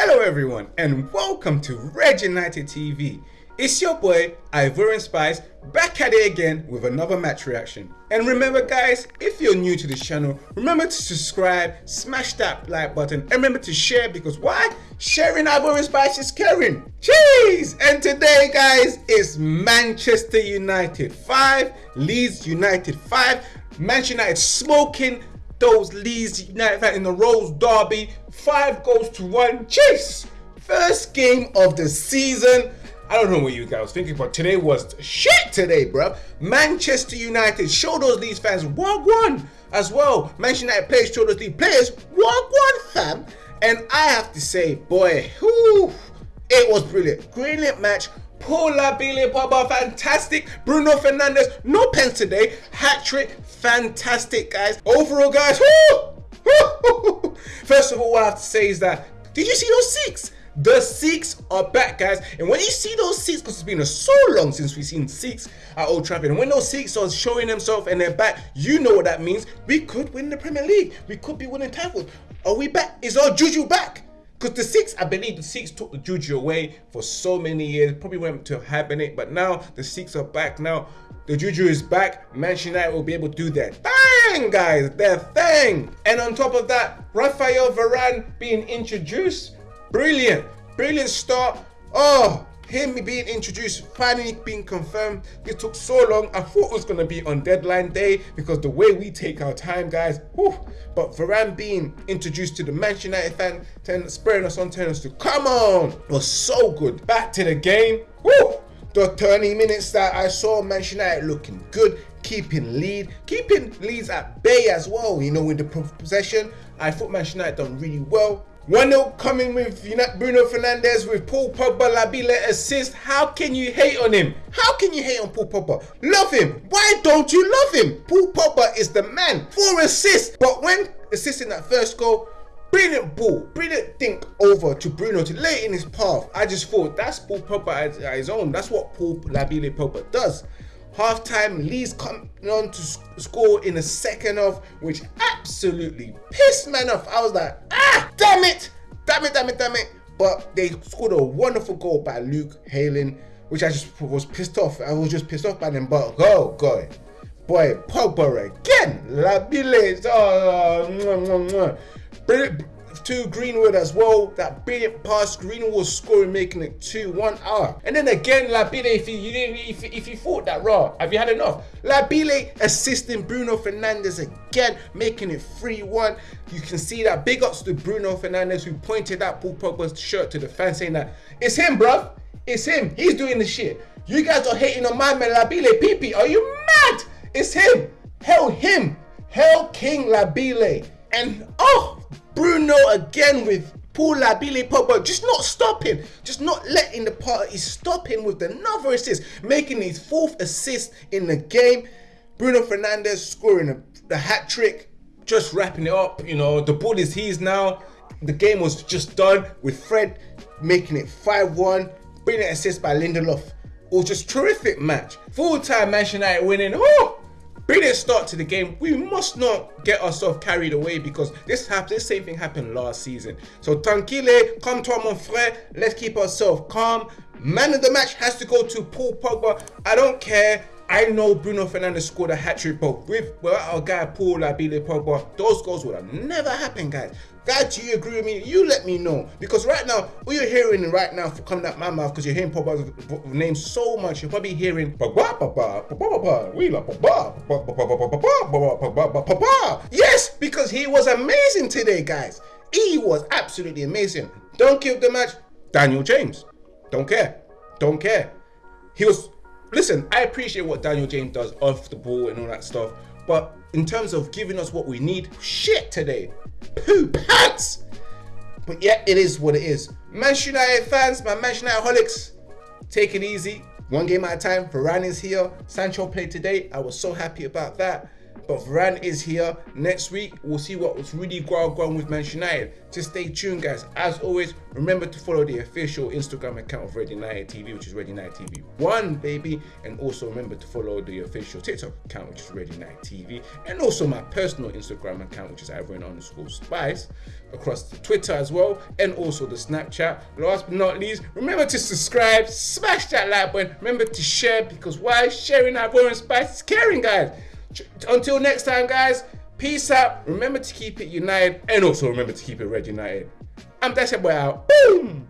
everyone, and welcome to Red United TV. It's your boy Ivorian Spice back at it again with another match reaction. And remember guys, if you're new to this channel, remember to subscribe, smash that like button, and remember to share because why? Sharing Ivorian Spice is caring. Jeez! And today guys, is Manchester United 5, Leeds United 5, Manchester United smoking those Leeds United in the Rose Derby. Five goals to one. Chase! First game of the season. I don't know what you guys thinking, but today was shit today, bro. Manchester United showed those Leeds fans what one as well. Manchester United players showed those Leeds players what one fam. And I have to say, boy, whew, it was brilliant. Brilliant match. Paul Labile Pogba, fantastic. Bruno Fernandes, no pens today. Hat trick, fantastic, guys. Overall, guys, first of all, what I have to say is that, did you see those six? The six are back, guys. And when you see those six, because it's been so long since we've seen six at Old Trafford, and when those six are showing themselves and they're back, you know what that means. We could win the Premier League. We could be winning titles. Are we back? Is our juju back? Because the six, I believe the six took the juju away for so many years, probably went to hibernate, but now the six are back. Now the juju is back. Manchester United will be able to do their thing, guys, their thing. And on top of that, Rafael Varane being introduced, brilliant, brilliant start. Oh, him being introduced, finally being confirmed. It took so long. I thought it was going to be on deadline day because the way we take our time, guys. Whew. But Varane being introduced to the Manchester United fan, telling, spurring us on, telling us to come on. Was so good. Back to the game. Whew. The 30 minutes that I saw Manchester United looking good, keeping lead, keeping leads at bay as well. You know, with the possession, I thought Manchester United done really well. 1-0 coming with Bruno Fernandes with Paul Pogba Labile assist. How can you hate on him? How can you hate on Paul Pogba? Love him. Why don't you love him? Paul Pogba is the man. Four assists. But when assisting that first goal, brilliant ball, brilliant think over to Bruno to lay in his path. I just thought that's Paul Pogba at his own. That's what Paul Labile Pogba does. Half time, Leeds come on to score in the second half, which absolutely pissed man off. I was like, ah, damn it, damn it, damn it, damn it. But they scored a wonderful goal by Luke Ayling, which I just was pissed off. I was just pissed off by them. But go, go. Boy, Pogba again. Labile. Oh, mwah, mwah, mwah to Greenwood as well. That brilliant pass, Greenwood scoring, making it 2-1 hour. Ah. And then again, Labile, if you, if, if you thought that raw, have you had enough? Labile assisting Bruno Fernandes again, making it 3-1. You can see that big ups to Bruno Fernandes who pointed that Paul Pogba's shirt to the fan saying that, it's him, bruv. It's him. He's doing the shit. You guys are hating on my man Labile. PP, are you mad? It's him. Hell him. Hell King Labile. And oh, Bruno again with Paul Labile Pogba just not stopping, just not letting the party stop him with another assist, making his fourth assist in the game. Bruno Fernandes scoring a, the hat trick, just wrapping it up. You know, the ball is his now. The game was just done with Fred making it 5-1. Brilliant assist by Lindelof. It was just terrific match. Full time Manchester United winning. Oh, brilliant start to the game. We must not get ourselves carried away because this happened. This same thing happened last season. So tranquille, come to mon frère. Let's keep ourselves calm. Man of the match has to go to Paul Pogba. I don't care. I know Bruno Fernandes scored a hat-trick, but with without our guy Paul Labile Pogba, those goals would have never happened, guys. Guys, do you agree with me? You let me know. Because right now, what you're hearing right now for coming out my mouth, because you're hearing Pogba's name so much, you're probably hearing Yes, because he was amazing today, guys. He was absolutely amazing. Don't kill the match, Daniel James. Don't care. Don't care. He was listen, I appreciate what Daniel James does off the ball and all that stuff, but in terms of giving us what we need, shit today. Poo pants! But yeah, it is what it is. Manchester United fans, my Manchester United holics, take it easy. One game at a time. Varane is here. Sancho played today. I was so happy about that. But Varane is here. Next week, we'll see what was really going on with Manchester United. Just stay tuned, guys. As always, remember to follow the official Instagram account of Red United TV, which is Red United TV 1, baby. And also remember to follow the official TikTok account, which is Red United TV. And also my personal Instagram account, which is Ivory underscore Spice. Across the Twitter as well. And also the Snapchat. Last but not least, remember to subscribe, smash that like button. Remember to share because why? Sharing Ivorian Spice is caring, guys. Until next time, guys. Peace out. Remember to keep it united and also remember to keep it red united. I'm Dash Boy out. Boom!